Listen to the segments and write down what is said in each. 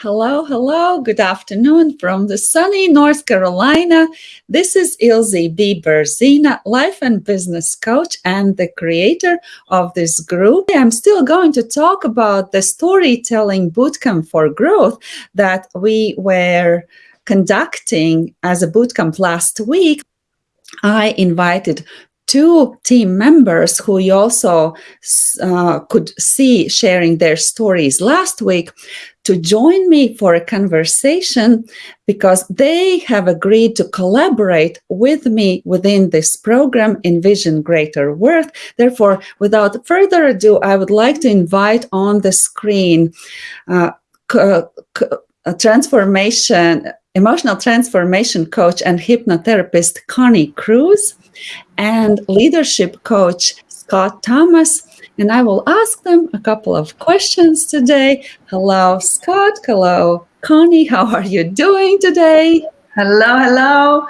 Hello, hello, good afternoon from the sunny North Carolina. This is Ilze B. Berzina, life and business coach and the creator of this group. I'm still going to talk about the storytelling bootcamp for growth that we were conducting as a bootcamp last week. I invited two team members who you also uh, could see sharing their stories last week to join me for a conversation because they have agreed to collaborate with me within this program, Envision Greater Worth. Therefore, without further ado, I would like to invite on the screen uh, transformation, emotional transformation coach and hypnotherapist Connie Cruz and leadership coach Scott Thomas and I will ask them a couple of questions today. Hello, Scott. Hello, Connie. How are you doing today? Hello, hello.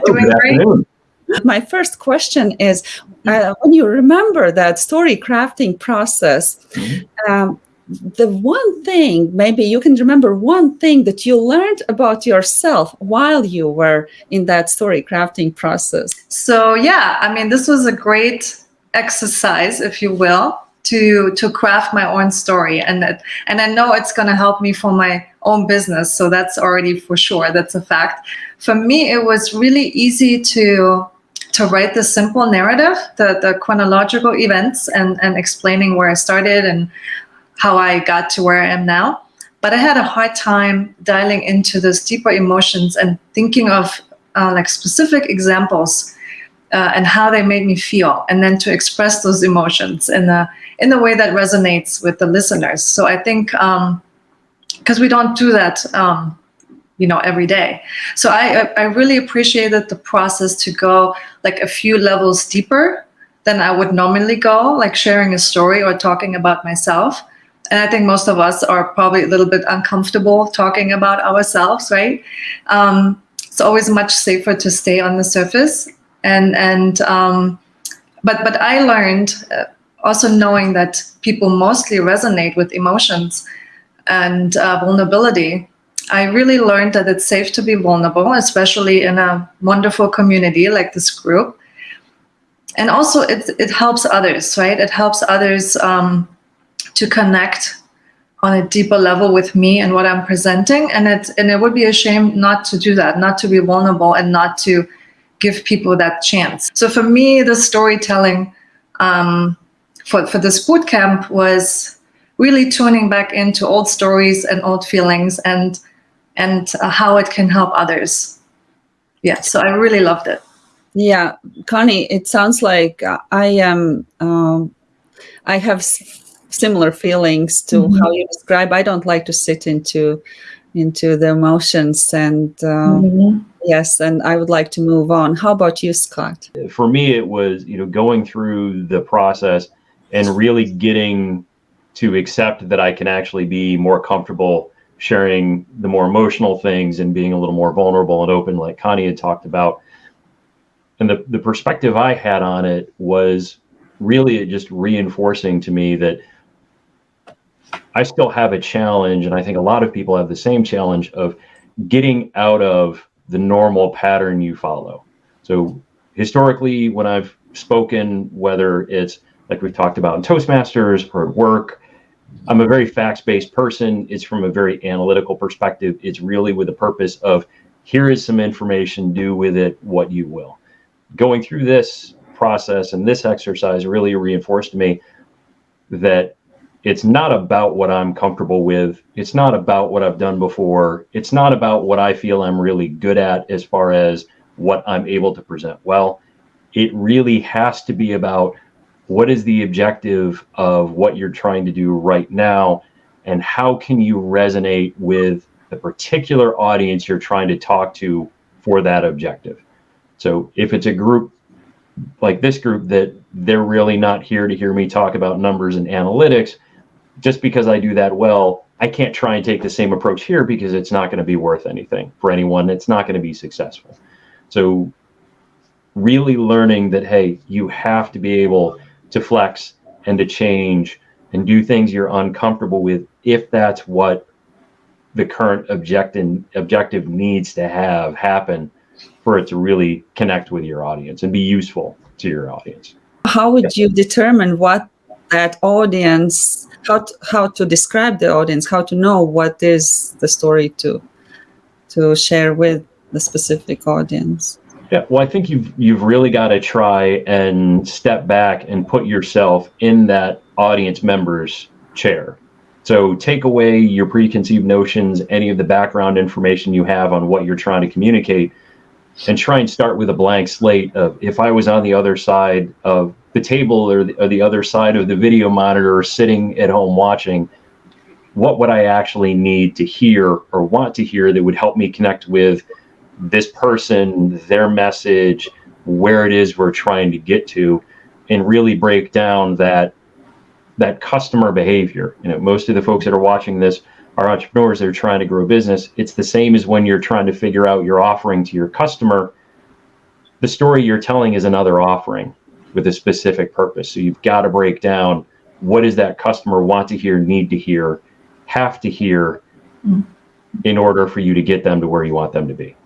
doing great. My first question is uh, when you remember that story crafting process, mm-hmm. um, the one thing, maybe you can remember one thing that you learned about yourself while you were in that story crafting process. So, yeah, I mean, this was a great exercise, if you will, to to craft my own story, and that, and I know it's going to help me for my own business. So that's already for sure. That's a fact. For me, it was really easy to to write the simple narrative, the the chronological events, and and explaining where I started and how I got to where I am now. But I had a hard time dialing into those deeper emotions and thinking of uh, like specific examples uh, and how they made me feel, and then to express those emotions in a in a way that resonates with the listeners. So I think because um, we don't do that, um, you know, every day. So I I really appreciated the process to go like a few levels deeper than I would normally go, like sharing a story or talking about myself. And I think most of us are probably a little bit uncomfortable talking about ourselves, right? Um, it's always much safer to stay on the surface and and um, but but I learned uh, also knowing that people mostly resonate with emotions and uh, vulnerability. I really learned that it's safe to be vulnerable, especially in a wonderful community like this group. And also, it it helps others, right? It helps others um, to connect on a deeper level with me and what I'm presenting. And it and it would be a shame not to do that, not to be vulnerable, and not to give people that chance. So for me, the storytelling um, for, for this boot camp was really tuning back into old stories and old feelings and and uh, how it can help others. Yeah, so I really loved it. Yeah, Connie, it sounds like I am. Um, I have similar feelings to mm-hmm. how you describe. I don't like to sit into into the emotions and. Uh, mm-hmm Yes, and I would like to move on. How about you, Scott? For me, it was you know going through the process and really getting to accept that I can actually be more comfortable sharing the more emotional things and being a little more vulnerable and open, like Connie had talked about. And the, the perspective I had on it was really just reinforcing to me that I still have a challenge, and I think a lot of people have the same challenge of getting out of the normal pattern you follow. So historically, when I've spoken, whether it's like we've talked about in Toastmasters or at work, I'm a very facts-based person. It's from a very analytical perspective. It's really with the purpose of here is some information, do with it what you will. Going through this process and this exercise really reinforced me that it's not about what I'm comfortable with. It's not about what I've done before. It's not about what I feel I'm really good at as far as what I'm able to present well. It really has to be about what is the objective of what you're trying to do right now and how can you resonate with the particular audience you're trying to talk to for that objective. So if it's a group like this group that they're really not here to hear me talk about numbers and analytics, just because I do that well, I can't try and take the same approach here because it's not going to be worth anything for anyone. It's not going to be successful. So, really learning that, hey, you have to be able to flex and to change and do things you're uncomfortable with if that's what the current objective objective needs to have happen for it to really connect with your audience and be useful to your audience. How would you determine what that audience how to, how to describe the audience, how to know what is the story to to share with the specific audience? Yeah, well, I think you've you've really got to try and step back and put yourself in that audience member's chair. So take away your preconceived notions, any of the background information you have on what you're trying to communicate, and try and start with a blank slate of if I was on the other side of the table or the, or the other side of the video monitor or sitting at home watching, what would I actually need to hear or want to hear that would help me connect with this person, their message, where it is we're trying to get to, and really break down that that customer behavior. You know, most of the folks that are watching this are entrepreneurs that are trying to grow business. It's the same as when you're trying to figure out your offering to your customer. The story you're telling is another offering with a specific purpose. So you've got to break down what does that customer want to hear, need to hear, have to hear mm. in order for you to get them to where you want them to be.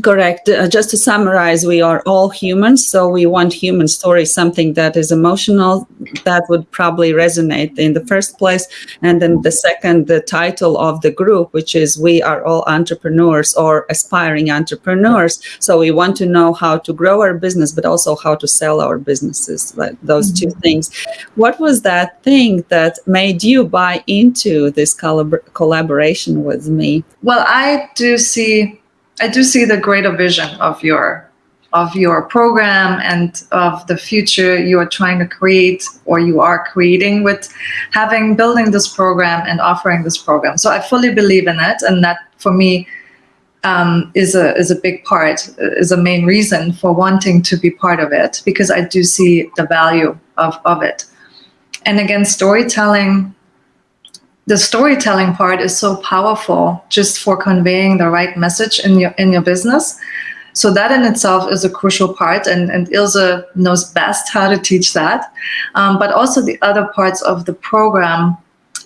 Correct. Uh, just to summarize, we are all humans, so we want human stories, something that is emotional, that would probably resonate in the first place. And then the second, the title of the group, which is We Are All Entrepreneurs or Aspiring Entrepreneurs. So we want to know how to grow our business, but also how to sell our businesses, like those mm-hmm. two things. What was that thing that made you buy into this collab- collaboration with me? Well, I do see I do see the greater vision of your of your program and of the future you are trying to create or you are creating with having building this program and offering this program. So I fully believe in it, and that for me um, is a is a big part, is a main reason for wanting to be part of it because I do see the value of of it. And again, storytelling the storytelling part is so powerful just for conveying the right message in your in your business. So that in itself is a crucial part, and, and Ilze knows best how to teach that. Um, but also the other parts of the program,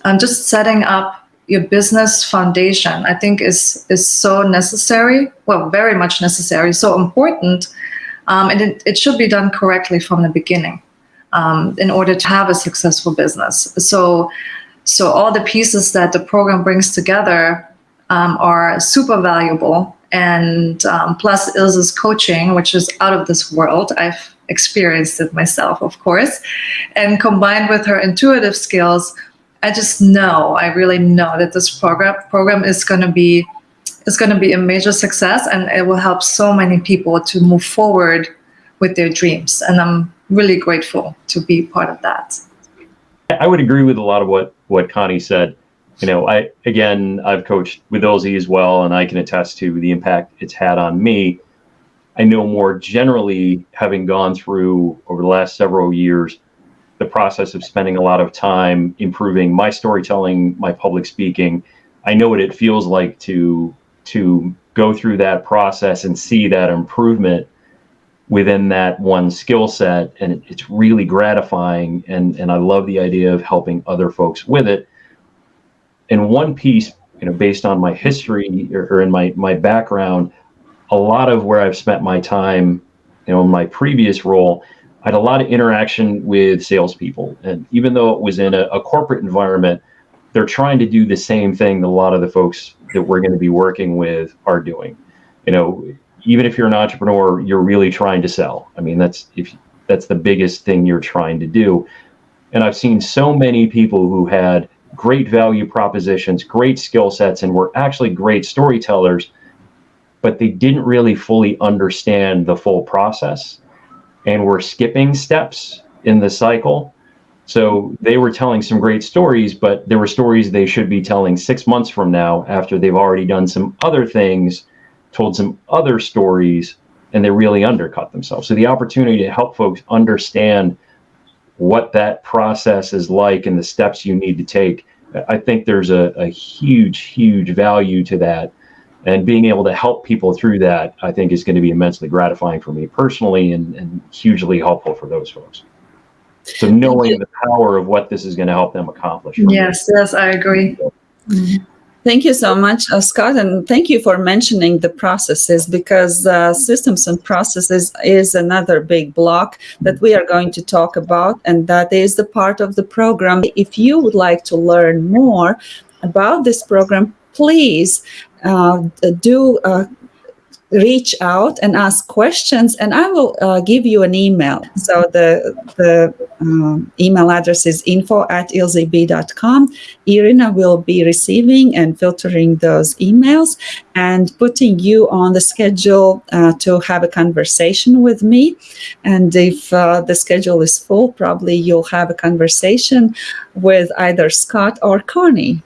um, just setting up your business foundation, I think is is so necessary. Well, very much necessary, so important, um, and it, it should be done correctly from the beginning um, in order to have a successful business. So so all the pieces that the program brings together um, are super valuable. And um, plus Ilze's coaching, which is out of this world. I've experienced it myself, of course. And combined with her intuitive skills, I just know, I really know that this program program is going to be is going to be a major success and it will help so many people to move forward with their dreams. And I'm really grateful to be part of that. I would agree with a lot of what what Connie said. You know, I again I've coached with Ilze as well, and I can attest to the impact it's had on me. I know more generally, having gone through over the last several years, the process of spending a lot of time improving my storytelling, my public speaking. I know what it feels like to to go through that process and see that improvement within that one skill set and it's really gratifying and and I love the idea of helping other folks with it. And one piece you know based on my history or, or in my my background a lot of where I've spent my time you know in my previous role I had a lot of interaction with salespeople. And even though it was in a, a corporate environment they're trying to do the same thing that a lot of the folks that we're going to be working with are doing. You know even if you're an entrepreneur, you're really trying to sell. I mean, that's if that's the biggest thing you're trying to do. And I've seen so many people who had great value propositions, great skill sets, and were actually great storytellers, but they didn't really fully understand the full process and were skipping steps in the cycle. So they were telling some great stories, but there were stories they should be telling six months from now after they've already done some other things told some other stories and they really undercut themselves. So the opportunity to help folks understand what that process is like and the steps you need to take, I think there's a, a huge, huge value to that. And being able to help people through that, I think, is going to be immensely gratifying for me personally and, and hugely helpful for those folks. So knowing the power of what this is going to help them accomplish. Yes, me. yes, I agree. Mm-hmm. Thank you so much, uh, Scott, and thank you for mentioning the processes because uh, systems and processes is another big block that we are going to talk about, and that is the part of the program. If you would like to learn more about this program, please uh, do uh, reach out and ask questions and i will uh, give you an email. So the the um, email address is info at ilzeb.com irina will be receiving and filtering those emails and putting you on the schedule uh, to have a conversation with me. And if uh, the schedule is full probably you'll have a conversation with either scott or connie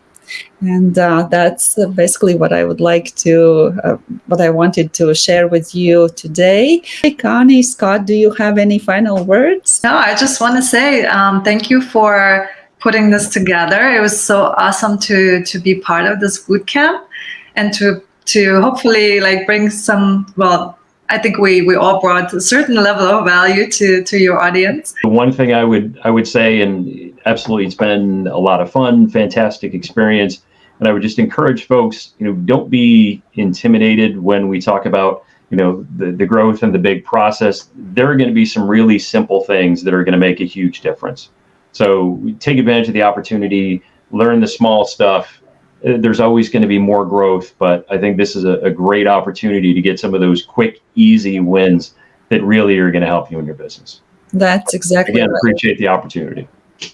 and uh, that's basically what I would like to, uh, what I wanted to share with you today. Hey, Connie, Scott, do you have any final words? No, I just want to say um, thank you for putting this together. It was so awesome to to be part of this boot camp and to to hopefully like bring some well I think we we all brought a certain level of value to to your audience. The one thing I would I would say, and absolutely, it's been a lot of fun, fantastic experience, and I would just encourage folks, you know, don't be intimidated when we talk about you know the, the growth and the big process there are going to be some really simple things that are going to make a huge difference so take advantage of the opportunity learn the small stuff there's always going to be more growth, but I think this is a, a, great opportunity to get some of those quick, easy wins that really are going to help you in your business. That's exactly. Again, right. appreciate the opportunity.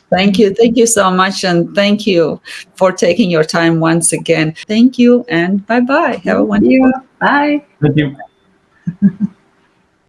Thank you. Thank you so much. And thank you for taking your time once again. Thank you and bye bye. Have a wonderful day. Bye. Thank you.